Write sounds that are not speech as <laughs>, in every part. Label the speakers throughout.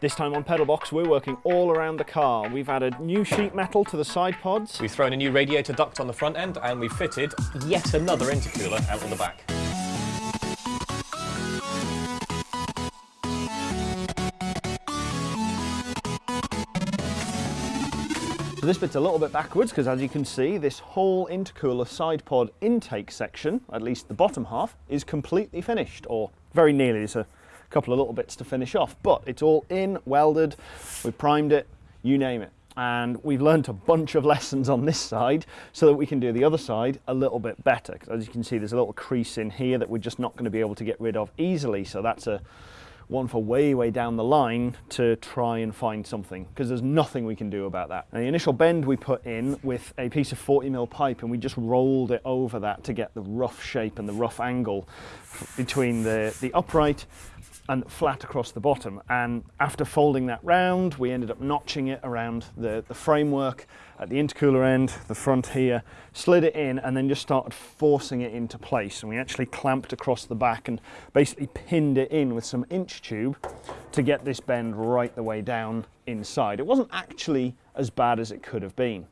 Speaker 1: This time on Pedalbox, we're working all around the car. We've added new sheet metal to the side pods.
Speaker 2: We've thrown a new radiator duct on the front end and we've fitted yet another intercooler out on the back.
Speaker 1: So this bit's a little bit backwards because as you can see, this whole intercooler side pod intake section, at least the bottom half, is completely finished, or very nearly. There's a couple of little bits to finish off, but it's all in, welded, we've primed it, you name it. And we've learned a bunch of <laughs> lessons on this side so that we can do the other side a little bit better. As you can see, there's a little crease in here that we're just not going to be able to get rid of easily. So that's a one for way, way down the line to try and find something because there's nothing we can do about that. The initial bend we put in with a piece of 40 mil pipe and we just rolled it over that to get the rough shape and the rough angle between the, the upright and flat across the bottom. And after folding that round, we ended up notching it around the, the framework at the intercooler end, the front here, slid it in and then just started forcing it into place. And we actually clamped across the back and basically pinned it in with some inch tube to get this bend right the way down inside. It wasn't actually as bad as it could have been.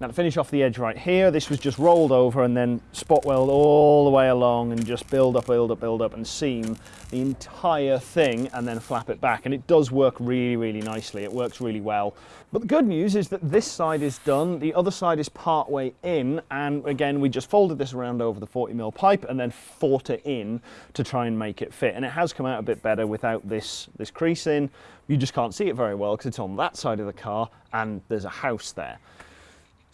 Speaker 1: Now to finish off the edge right here, this was just rolled over and then spot weld all the way along and just build up, build up, build up and seam the entire thing and then flap it back. And it does work really, really nicely. It works really well. But the good news is that this side is done. The other side is part way in. And again, we just folded this around over the 40 mil pipe and then fought it in to try and make it fit. And it has come out a bit better without this, this crease in. You just can't see it very well because it's on that side of the car and there's a house there.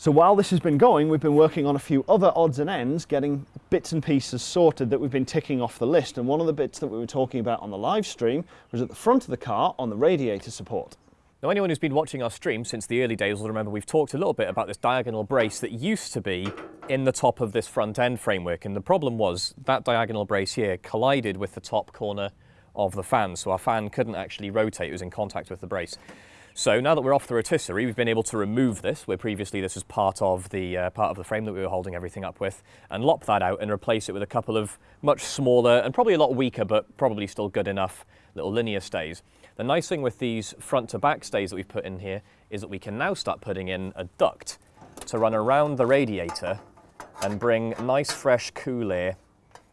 Speaker 1: So while this has been going, we've been working on a few other odds and ends, getting bits and pieces sorted that we've been ticking off the list. And one of the bits that we were talking about on the live stream was at the front of the car on the radiator support.
Speaker 2: Now anyone who's been watching our stream since the early days will remember we've talked a little bit about this diagonal brace that used to be in the top of this front end framework. And the problem was that diagonal brace here collided with the top corner of the fan. So our fan couldn't actually rotate, it was in contact with the brace. So now that we're off the rotisserie, we've been able to remove this, where previously this was part of the uh, part of the frame that we were holding everything up with, and lop that out and replace it with a couple of much smaller and probably a lot weaker, but probably still good enough little linear stays. The nice thing with these front to back stays that we've put in here is that we can now start putting in a duct to run around the radiator and bring nice fresh cool air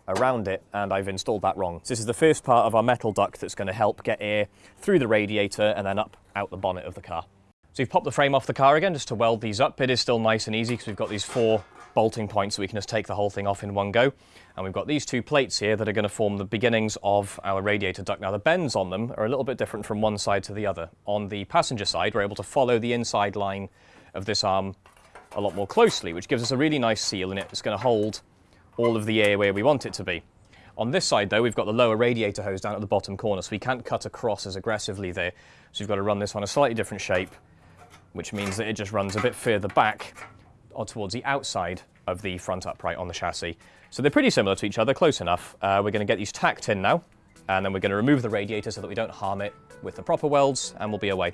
Speaker 2: around it and I've installed that wrong. So this is the first part of our metal duct that's going to help get air through the radiator and then up out the bonnet of the car. So we've popped the frame off the car again just to weld these up. It is still nice and easy because we've got these four bolting points so we can just take the whole thing off in one go. And we've got these two plates here that are going to form the beginnings of our radiator duct. Now the bends on them are a little bit different from one side to the other. On the passenger side, we're able to follow the inside line of this arm a lot more closely, which gives us a really nice seal and it's going to hold all of the air where we want it to be. On this side though, we've got the lower radiator hose down at the bottom corner, so we can't cut across as aggressively there. So we've got to run this on a slightly different shape, which means that it just runs a bit further back or towards the outside of the front upright on the chassis. So they're pretty similar to each other, close enough. Uh, we're going to get these tacked in now, and then we're going to remove the radiator so that we don't harm it with the proper welds, and we'll be away.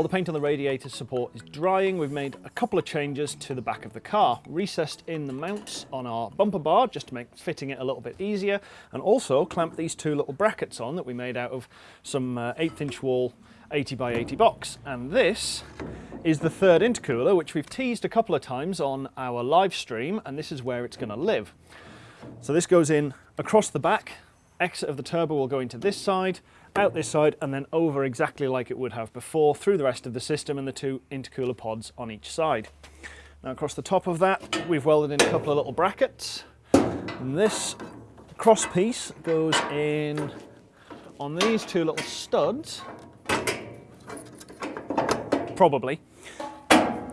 Speaker 1: While the paint on the radiator support is drying, we've made a couple of changes to the back of the car. Recessed in the mounts on our bumper bar just to make fitting it a little bit easier and also clamped these two little brackets on that we made out of some uh, eighth inch wall 80 by 80 box. And this is the third intercooler, which we've teased a couple of times on our live stream, and this is where it's gonna live. So this goes in across the back, exit of the turbo will go into this side, out this side and then over exactly like it would have before through the rest of the system and the two intercooler pods on each side. Now across the top of that we've welded in a couple of little brackets and this cross piece goes in on these two little studs probably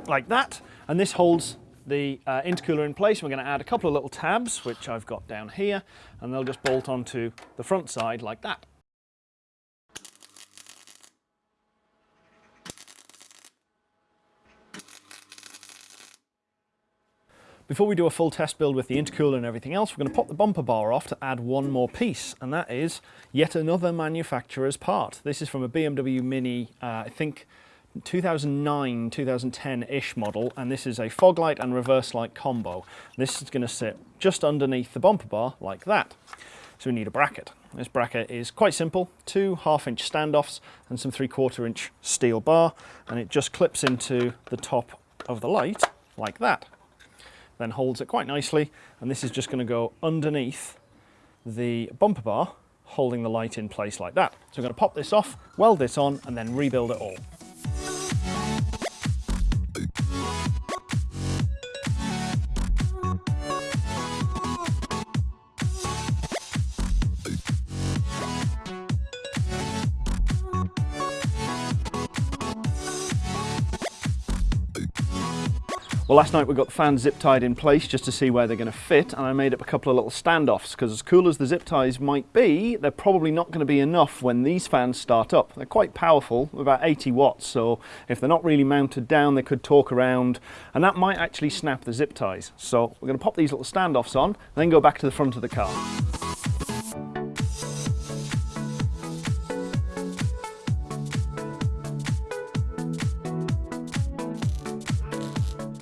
Speaker 1: like that and this holds the uh, intercooler in place. We're going to add a couple of little tabs which I've got down here and they'll just bolt onto the front side like that. Before we do a full test build with the intercooler and everything else, we're going to pop the bumper bar off to add one more piece, and that is yet another manufacturer's part. This is from a BMW Mini, uh, I think 2009, 2010-ish model, and this is a fog light and reverse light combo. This is going to sit just underneath the bumper bar like that. So we need a bracket. This bracket is quite simple, two half inch standoffs and some three quarter inch steel bar, and it just clips into the top of the light like that. Then holds it quite nicely, and this is just going to go underneath the bumper bar, holding the light in place like that. So I'm going to pop this off, weld this on, and then rebuild it all. Well, last night we got the fans zip tied in place just to see where they're going to fit, and I made up a couple of little standoffs because, as cool as the zip ties might be, they're probably not going to be enough when these fans start up. They're quite powerful, about 80 watts, so if they're not really mounted down, they could torque around, and that might actually snap the zip ties. So we're going to pop these little standoffs on, and then go back to the front of the car.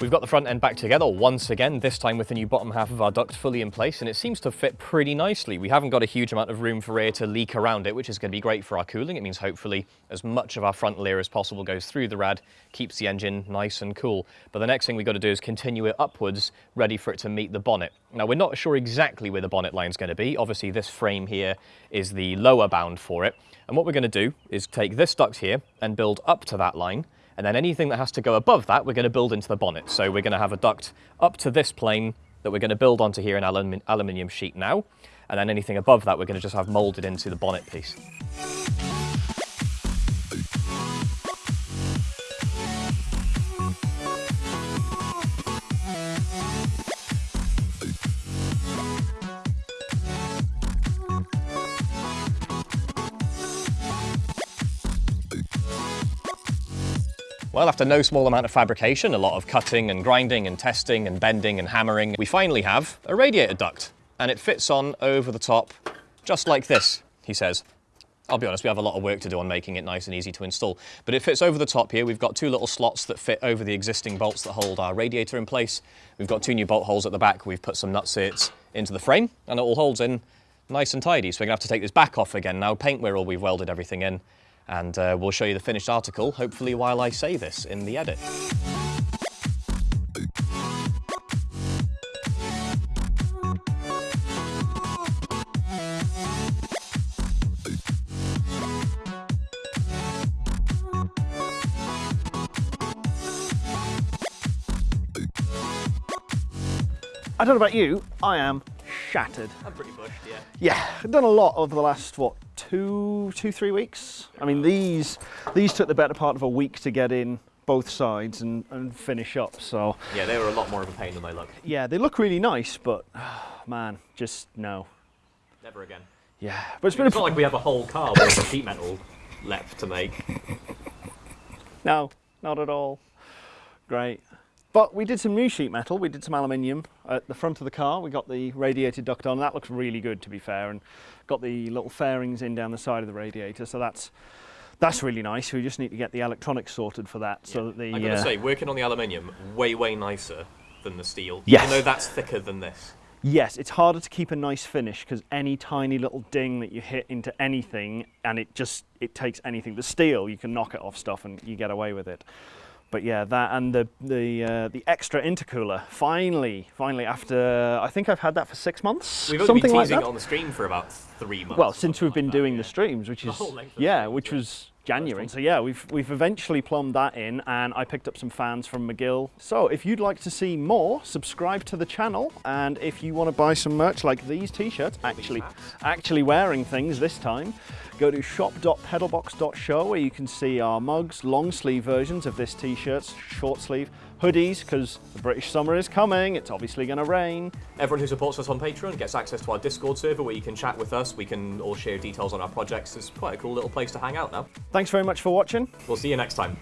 Speaker 2: We've got the front end back together once again, this time with the new bottom half of our duct fully in place, and it seems to fit pretty nicely. We haven't got a huge amount of room for air to leak around it, which is going to be great for our cooling. It means hopefully as much of our frontal air as possible goes through the rad, keeps the engine nice and cool. But the next thing we've got to do is continue it upwards, ready for it to meet the bonnet. Now, we're not sure exactly where the bonnet line is going to be. Obviously, this frame here is the lower bound for it. And what we're going to do is take this duct here and build up to that line, and then anything that has to go above that, we're going to build into the bonnet. So we're going to have a duct up to this plane that we're going to build onto here in alum aluminium sheet now. And then anything above that, we're going to just have molded into the bonnet piece. Well, after no small amount of fabrication, a lot of cutting and grinding and testing and bending and hammering, we finally have a radiator duct. And it fits on over the top, just like this, he says. I'll be honest, we have a lot of work to do on making it nice and easy to install. But it fits over the top here. We've got two little slots that fit over the existing bolts that hold our radiator in place. We've got two new bolt holes at the back. We've put some nutserts into the frame, and it all holds in nice and tidy. So we're gonna have to take this back off again now, paint where all we've welded everything in, and uh, we'll show you the finished article, hopefully while I say this in the edit.
Speaker 1: I don't know about you, I am shattered.
Speaker 2: I'm pretty bushed, yeah.
Speaker 1: Yeah, I've done a lot over the last, what, two, two, three weeks? I mean, these, these took the better part of a week to get in both sides and, and finish up, so.
Speaker 2: Yeah, they were a lot more of a pain than they look.
Speaker 1: Yeah, they look really nice, but <sighs> man, just no.
Speaker 2: Never again.
Speaker 1: Yeah, but it's been
Speaker 2: It's
Speaker 1: a
Speaker 2: not like we have a whole car with sheet metal left to make.
Speaker 1: No, not at all. Great. But we did some new sheet metal, we did some aluminium at the front of the car. We got the radiator duct on, that looks really good to be fair, and got the little fairings in down the side of the radiator, so that's that's really nice. We just need to get the electronics sorted for that. So that the
Speaker 2: I'm gonna
Speaker 1: uh,
Speaker 2: say, working on the aluminium, way, way nicer than the steel.
Speaker 1: Yes.
Speaker 2: Even though that's thicker than this.
Speaker 1: Yes, it's harder to keep a nice finish because any tiny little ding that you hit into anything and it just it takes anything. The steel, you can knock it off stuff and you get away with it. But yeah, that and the the uh, the extra intercooler. Finally, finally, after I think I've had that for six months,
Speaker 2: We've only
Speaker 1: something
Speaker 2: been
Speaker 1: like
Speaker 2: teasing
Speaker 1: that.
Speaker 2: it on the stream for about three months.
Speaker 1: well, since we've been
Speaker 2: like that,
Speaker 1: doing
Speaker 2: yeah.
Speaker 1: the streams, which is
Speaker 2: whole length of the
Speaker 1: yeah, which
Speaker 2: yeah.
Speaker 1: was January. So yeah, we've we've eventually plumbed that in, and I picked up some fans from McGill. So if you'd like to see more, subscribe to the channel, and if you want to buy some merch like these t-shirts, actually actually wearing things this time, go to shop.pedalbox.show where you can see our mugs, long sleeve versions of this t-shirts, short sleeve, hoodies because the British summer is coming. It's obviously going to rain.
Speaker 2: Everyone who supports us on Patreon gets access to our Discord server where you can chat with us. We can all share details on our projects. It's quite a cool little place to hang out now.
Speaker 1: Thanks very much for watching.
Speaker 2: We'll see you next time.